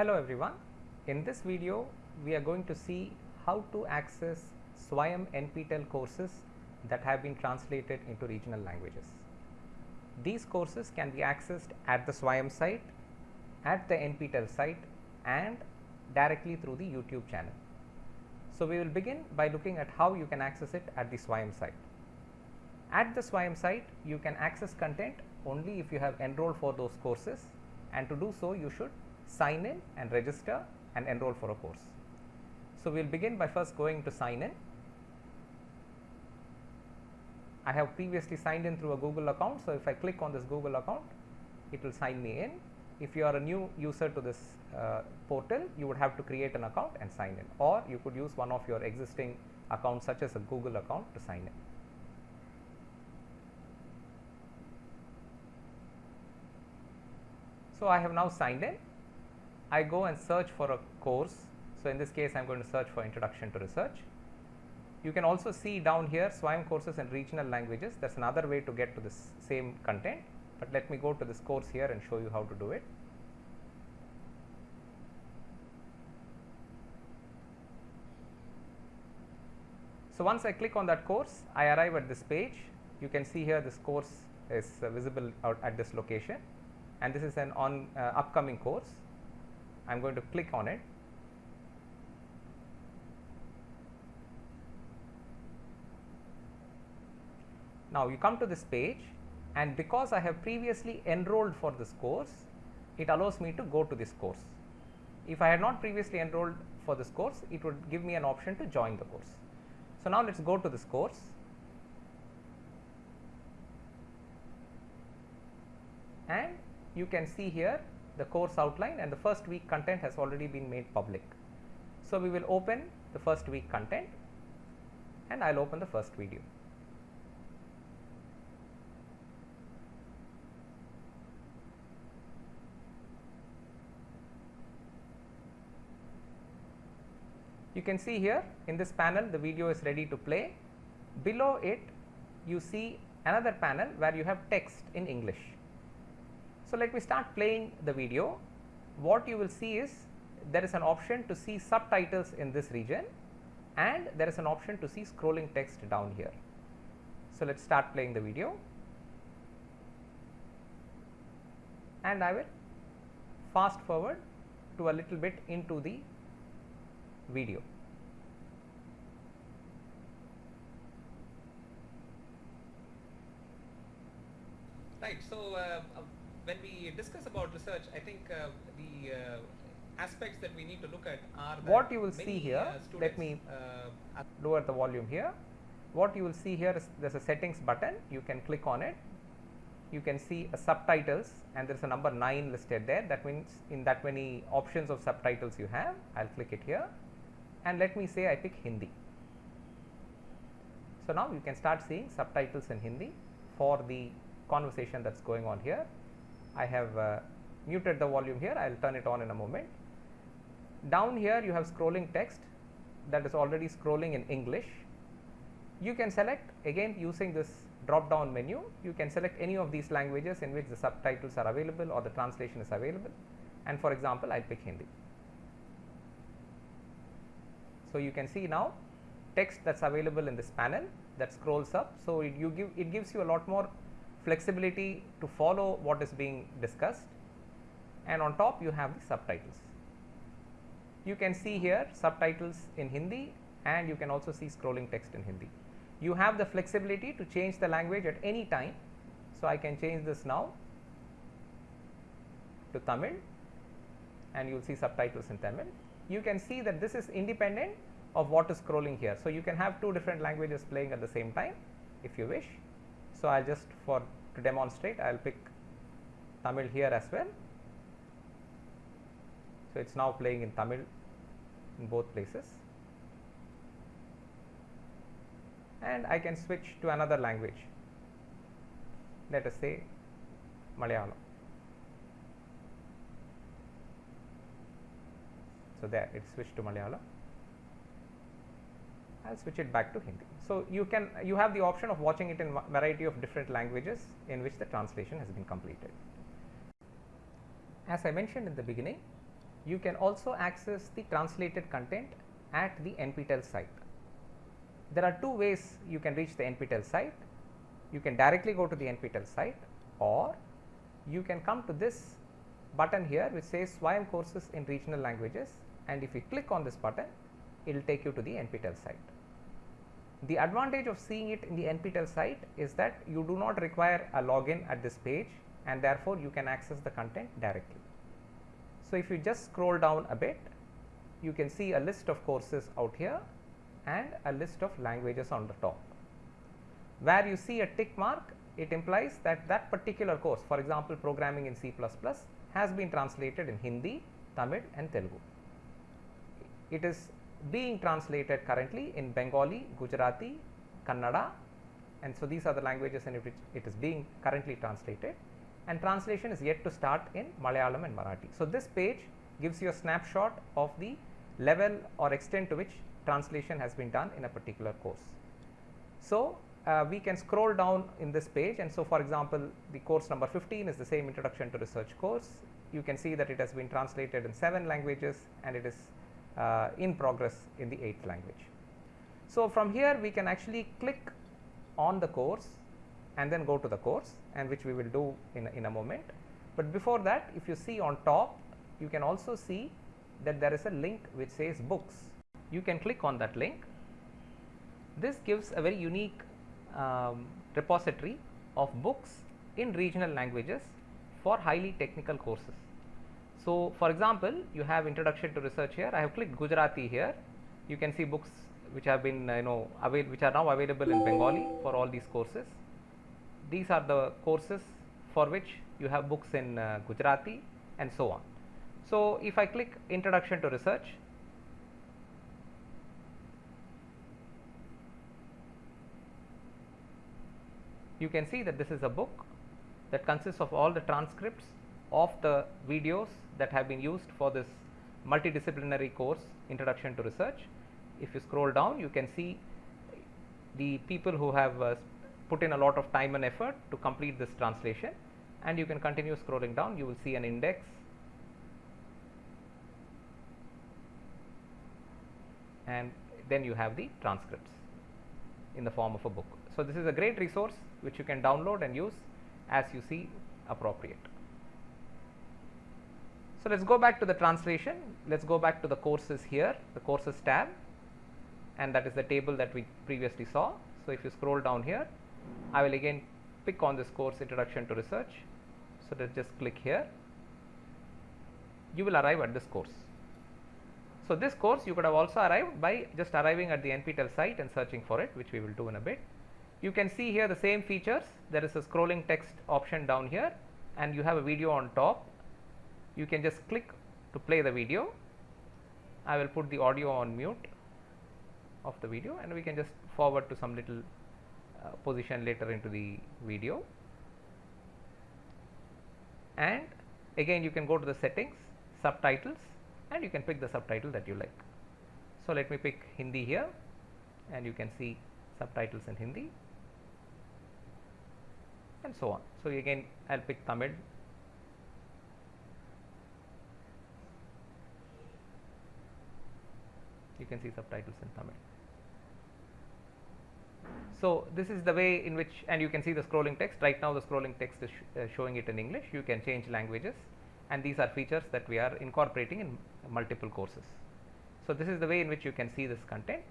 Hello everyone. In this video, we are going to see how to access SWAYAM NPTEL courses that have been translated into regional languages. These courses can be accessed at the SWAYAM site, at the NPTEL site and directly through the YouTube channel. So, we will begin by looking at how you can access it at the SWAYAM site. At the SWAYAM site, you can access content only if you have enrolled for those courses and to do so you should sign in and register and enroll for a course. So, we will begin by first going to sign in. I have previously signed in through a Google account. So, if I click on this Google account, it will sign me in. If you are a new user to this uh, portal, you would have to create an account and sign in or you could use one of your existing accounts such as a Google account to sign in. So, I have now signed in. I go and search for a course. So, in this case I am going to search for introduction to research. You can also see down here SWAYAM courses in regional languages that is another way to get to this same content, but let me go to this course here and show you how to do it. So, once I click on that course I arrive at this page you can see here this course is uh, visible out at this location and this is an on uh, upcoming course. I am going to click on it. Now, you come to this page and because I have previously enrolled for this course, it allows me to go to this course. If I had not previously enrolled for this course, it would give me an option to join the course. So, now let us go to this course and you can see here the course outline and the first week content has already been made public. So, we will open the first week content and I will open the first video. You can see here in this panel the video is ready to play. Below it you see another panel where you have text in English. So, let me start playing the video. What you will see is there is an option to see subtitles in this region and there is an option to see scrolling text down here. So, let us start playing the video and I will fast forward to a little bit into the video. Right. So, uh, when we discuss about research, I think uh, the uh, aspects that we need to look at are what you will see here. let me uh, lower the volume here. What you will see here is there is a settings button. You can click on it. You can see a subtitles and there is a number 9 listed there. That means in that many options of subtitles you have. I will click it here and let me say I pick Hindi. So, now you can start seeing subtitles in Hindi for the conversation that is going on here. I have uh, muted the volume here, I will turn it on in a moment. Down here you have scrolling text that is already scrolling in English. You can select again using this drop down menu, you can select any of these languages in which the subtitles are available or the translation is available and for example, I will pick Hindi. So, you can see now text that is available in this panel that scrolls up. So, it, you give it gives you a lot more flexibility to follow what is being discussed and on top you have the subtitles. You can see here subtitles in Hindi and you can also see scrolling text in Hindi. You have the flexibility to change the language at any time. So, I can change this now to Tamil and you will see subtitles in Tamil. You can see that this is independent of what is scrolling here. So, you can have two different languages playing at the same time if you wish. So, I will just for to demonstrate I will pick Tamil here as well. So, it is now playing in Tamil in both places and I can switch to another language let us say Malayalam. So, there it switched to Malayalam. I will switch it back to Hindi. So, you can you have the option of watching it in variety of different languages in which the translation has been completed. As I mentioned in the beginning, you can also access the translated content at the NPTEL site. There are two ways you can reach the NPTEL site. You can directly go to the NPTEL site or you can come to this button here which says SWAYAM courses in regional languages and if you click on this button it will take you to the NPTEL site. The advantage of seeing it in the NPTEL site is that you do not require a login at this page and therefore you can access the content directly. So, if you just scroll down a bit you can see a list of courses out here and a list of languages on the top. Where you see a tick mark it implies that that particular course for example programming in C++ has been translated in Hindi, Tamil and Telugu. It is being translated currently in Bengali, Gujarati, Kannada and so these are the languages in which it is being currently translated and translation is yet to start in Malayalam and Marathi. So, this page gives you a snapshot of the level or extent to which translation has been done in a particular course. So, uh, we can scroll down in this page and so for example, the course number 15 is the same introduction to research course. You can see that it has been translated in 7 languages and it is in progress in the 8th language. So, from here we can actually click on the course and then go to the course and which we will do in a, in a moment. But before that if you see on top you can also see that there is a link which says books. You can click on that link. This gives a very unique um, repository of books in regional languages for highly technical courses. So, for example, you have introduction to research here. I have clicked Gujarati here. You can see books which have been uh, you know avail which are now available in Bengali for all these courses. These are the courses for which you have books in uh, Gujarati and so on. So, if I click introduction to research, you can see that this is a book that consists of all the transcripts of the videos that have been used for this multidisciplinary course introduction to research. If you scroll down you can see the people who have uh, put in a lot of time and effort to complete this translation and you can continue scrolling down you will see an index and then you have the transcripts in the form of a book. So, this is a great resource which you can download and use as you see appropriate. So, let us go back to the translation, let us go back to the courses here, the courses tab and that is the table that we previously saw. So, if you scroll down here, I will again pick on this course introduction to research. So, let us just click here, you will arrive at this course. So, this course you could have also arrived by just arriving at the NPTEL site and searching for it which we will do in a bit. You can see here the same features there is a scrolling text option down here and you have a video on top. You can just click to play the video. I will put the audio on mute of the video and we can just forward to some little uh, position later into the video. And again you can go to the settings, subtitles and you can pick the subtitle that you like. So, let me pick Hindi here and you can see subtitles in Hindi and so on. So, again I will pick Tamil you can see subtitles in Tamil. So, this is the way in which and you can see the scrolling text right now the scrolling text is sh uh, showing it in English you can change languages and these are features that we are incorporating in multiple courses. So, this is the way in which you can see this content.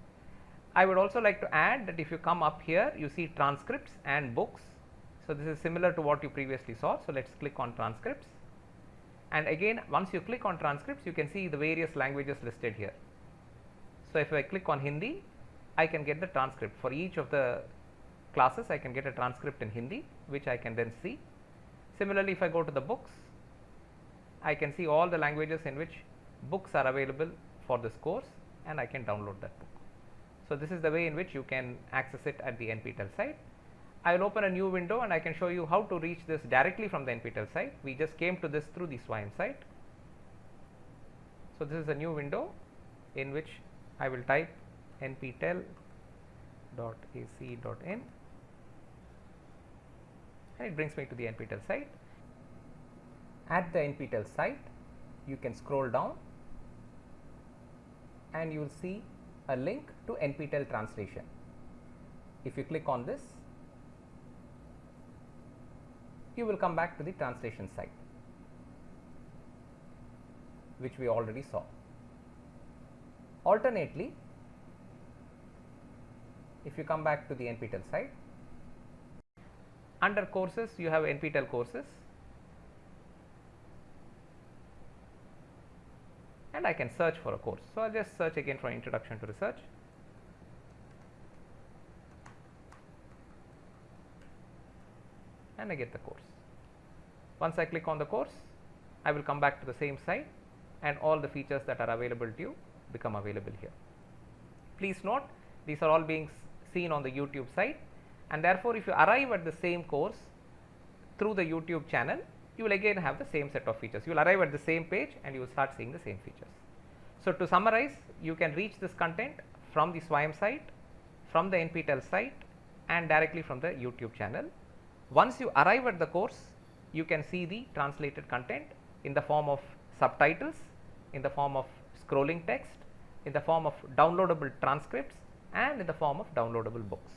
I would also like to add that if you come up here you see transcripts and books. So, this is similar to what you previously saw. So, let us click on transcripts and again once you click on transcripts you can see the various languages listed here. So, if I click on Hindi I can get the transcript for each of the classes I can get a transcript in Hindi which I can then see. Similarly, if I go to the books I can see all the languages in which books are available for this course and I can download that book. So, this is the way in which you can access it at the NPTEL site. I will open a new window and I can show you how to reach this directly from the NPTEL site. We just came to this through the SWAYAM site. So, this is a new window in which I will type nptel.ac.in and it brings me to the NPTEL site. At the NPTEL site, you can scroll down and you will see a link to NPTEL translation. If you click on this, you will come back to the translation site, which we already saw. Alternately, if you come back to the NPTEL site, under courses you have NPTEL courses and I can search for a course. So, I will just search again for introduction to research. and I get the course. Once I click on the course, I will come back to the same site and all the features that are available to you become available here. Please note these are all being seen on the YouTube site and therefore, if you arrive at the same course through the YouTube channel, you will again have the same set of features. You will arrive at the same page and you will start seeing the same features. So, to summarize, you can reach this content from the SWAYAM site, from the NPTEL site and directly from the YouTube channel. Once you arrive at the course, you can see the translated content in the form of subtitles, in the form of scrolling text, in the form of downloadable transcripts and in the form of downloadable books.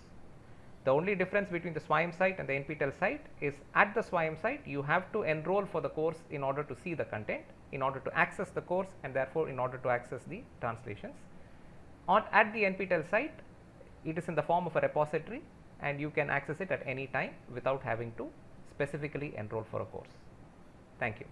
The only difference between the SWAYAM site and the NPTEL site is at the SWAYAM site you have to enroll for the course in order to see the content, in order to access the course and therefore in order to access the translations. On at the NPTEL site it is in the form of a repository and you can access it at any time without having to specifically enroll for a course. Thank you.